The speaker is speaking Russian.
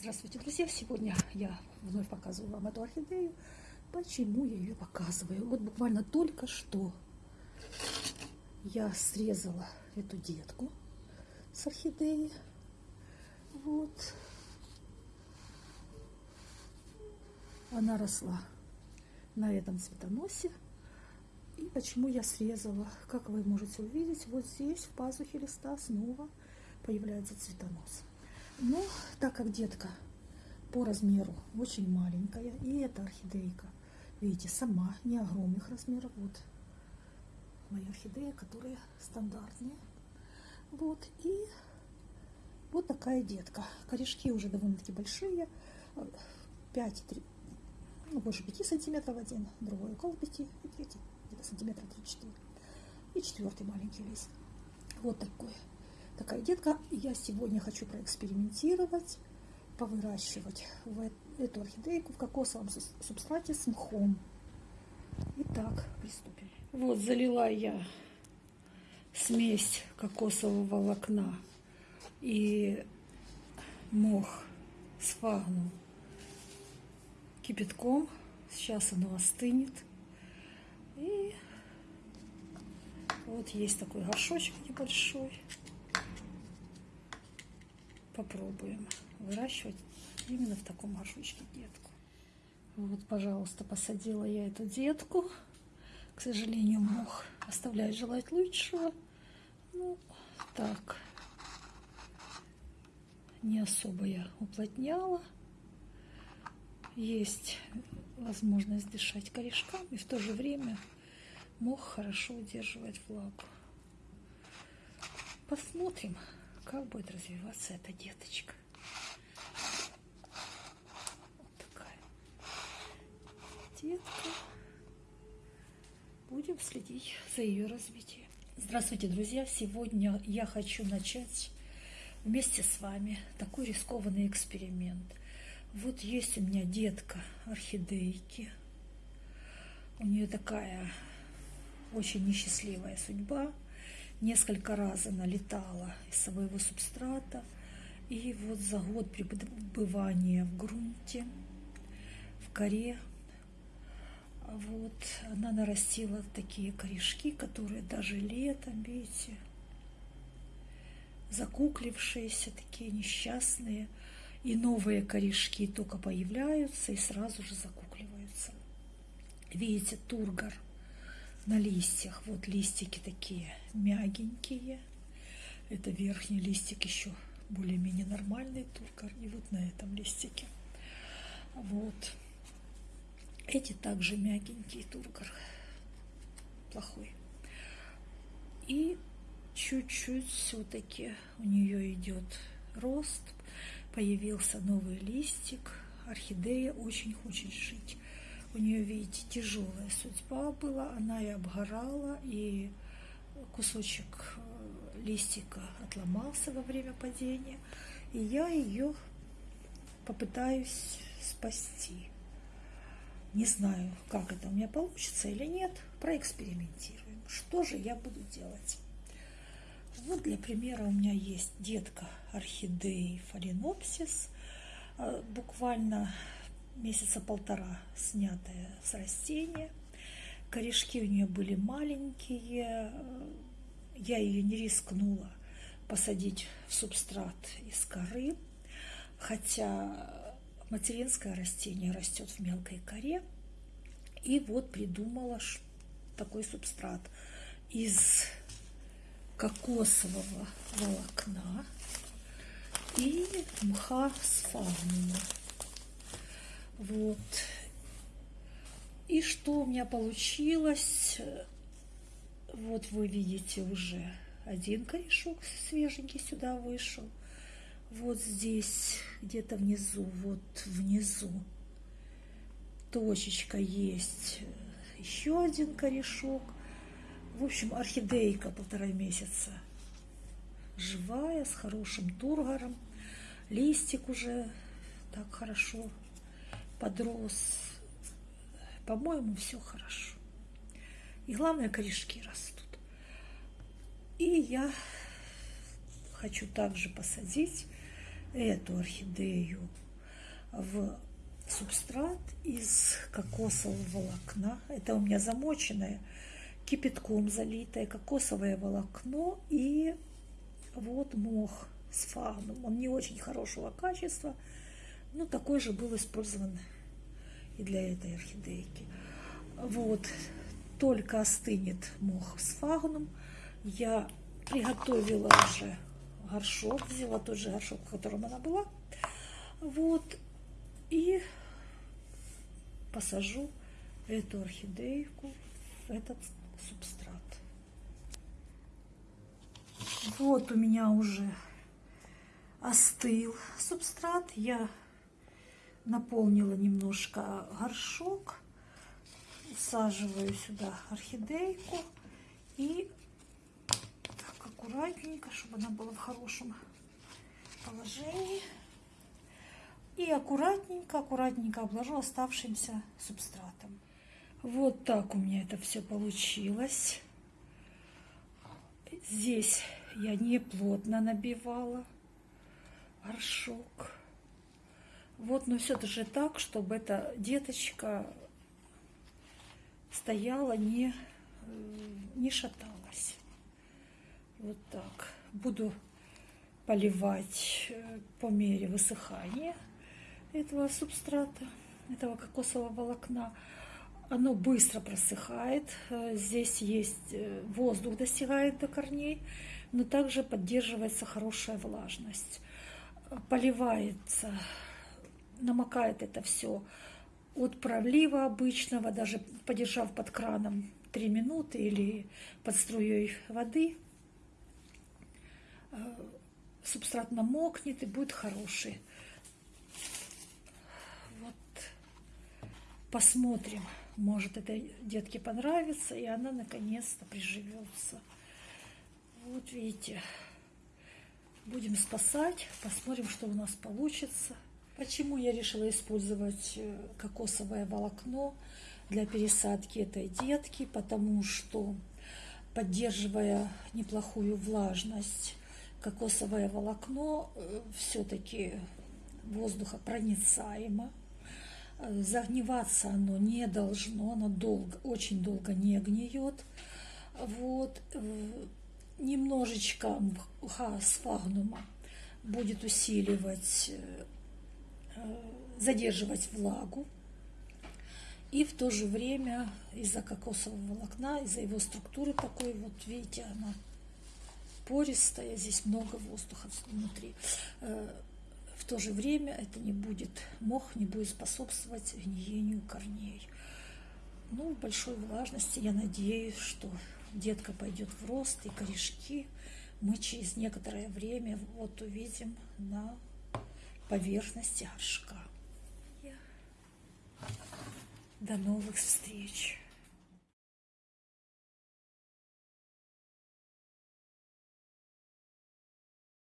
Здравствуйте, друзья! Сегодня я вновь показываю вам эту орхидею. Почему я ее показываю? Вот буквально только что я срезала эту детку с орхидеи. Вот. Она росла на этом цветоносе. И почему я срезала? Как вы можете увидеть, вот здесь в пазухе листа снова появляется цветонос. Но так как детка по размеру очень маленькая, и эта орхидейка, видите, сама не огромных размеров, вот моя орхидея, которая стандартная. Вот, и вот такая детка. Корешки уже довольно-таки большие, 5, 3, ну, больше 5 сантиметров один, другой около 5, и третий где-то сантиметра 3-4. И четвертый маленький лист. Вот такой такая детка. Я сегодня хочу проэкспериментировать, повыращивать в эту орхидейку в кокосовом субстрате с мхом. Итак, приступим. Вот залила я смесь кокосового волокна и мох с фагну кипятком. Сейчас оно остынет. И вот есть такой горшочек небольшой попробуем выращивать именно в таком горшочке детку. Вот, пожалуйста, посадила я эту детку. К сожалению, мох оставляет желать лучшего. Ну, так. Не особо я уплотняла. Есть возможность дышать корешками, и в то же время мох хорошо удерживает влагу. Посмотрим как будет развиваться эта деточка. Вот такая детка. Будем следить за ее развитием. Здравствуйте, друзья! Сегодня я хочу начать вместе с вами такой рискованный эксперимент. Вот есть у меня детка орхидейки. У нее такая очень несчастливая судьба несколько раз она летала из своего субстрата. И вот за год пребывания в грунте, в коре, вот она нарастила такие корешки, которые даже летом, видите, закуклившиеся, такие несчастные. И новые корешки только появляются и сразу же закукливаются. Видите, тургор – на листьях. Вот листики такие мягенькие. Это верхний листик еще более-менее нормальный туркар. И вот на этом листике. Вот. Эти также мягенький тургор. Плохой. И чуть-чуть все-таки у нее идет рост. Появился новый листик. Орхидея очень хочет жить. У нее, видите, тяжелая судьба была, она и обгорала, и кусочек э, листика отломался во время падения, и я ее попытаюсь спасти. Не знаю, как это у меня получится или нет, проэкспериментируем. Что же я буду делать? Вот для примера у меня есть детка орхидеи фаленопсис, э, буквально месяца полтора снятая с растения. Корешки у нее были маленькие. Я ее не рискнула посадить в субстрат из коры, хотя материнское растение растет в мелкой коре. И вот придумала такой субстрат из кокосового волокна и мха с фагнума. Вот. И что у меня получилось? Вот вы видите уже один корешок свеженький сюда вышел. Вот здесь, где-то внизу, вот внизу точечка есть. Еще один корешок. В общем, орхидейка полтора месяца. Живая, с хорошим тургором. Листик уже так хорошо подрос. По-моему, все хорошо. И главное, корешки растут. И я хочу также посадить эту орхидею в субстрат из кокосового волокна. Это у меня замоченное, кипятком залитое кокосовое волокно и вот мох с фагном. Он не очень хорошего качества, но такой же был использован и для этой орхидейки. Вот, только остынет мох с фагном, я приготовила уже горшок, взяла тот же горшок, в котором она была. Вот, и посажу эту орхидейку в этот субстрат. Вот у меня уже остыл субстрат. Я наполнила немножко горшок. Усаживаю сюда орхидейку. И так аккуратненько, чтобы она была в хорошем положении. И аккуратненько, аккуратненько обложу оставшимся субстратом. Вот так у меня это все получилось. Здесь я не плотно набивала горшок. Вот, но все же так, чтобы эта деточка стояла, не, не шаталась. Вот так. Буду поливать э, по мере высыхания этого субстрата, этого кокосового волокна. Оно быстро просыхает. Э, здесь есть э, воздух, достигает до корней, но также поддерживается хорошая влажность. Поливается, намокает это все от пролива обычного, даже подержав под краном 3 минуты или под струей воды, э, субстрат намокнет и будет хороший. Вот посмотрим. Может, этой детке понравится, и она наконец-то приживется. Вот видите, будем спасать, посмотрим, что у нас получится. Почему я решила использовать э, кокосовое волокно для пересадки этой детки? Потому что, поддерживая неплохую влажность, кокосовое волокно э, все-таки воздухопроницаемо, Загниваться оно не должно, оно долго, очень долго не гниет. Вот. Э, немножечко мха сфагнума будет усиливать, задерживать влагу. И в то же время из-за кокосового волокна, из-за его структуры такой, вот видите, она пористая, здесь много воздуха внутри в то же время это не будет, мох не будет способствовать гниению корней. Ну, большой влажности я надеюсь, что детка пойдет в рост, и корешки мы через некоторое время вот увидим на поверхности горшка. До новых встреч!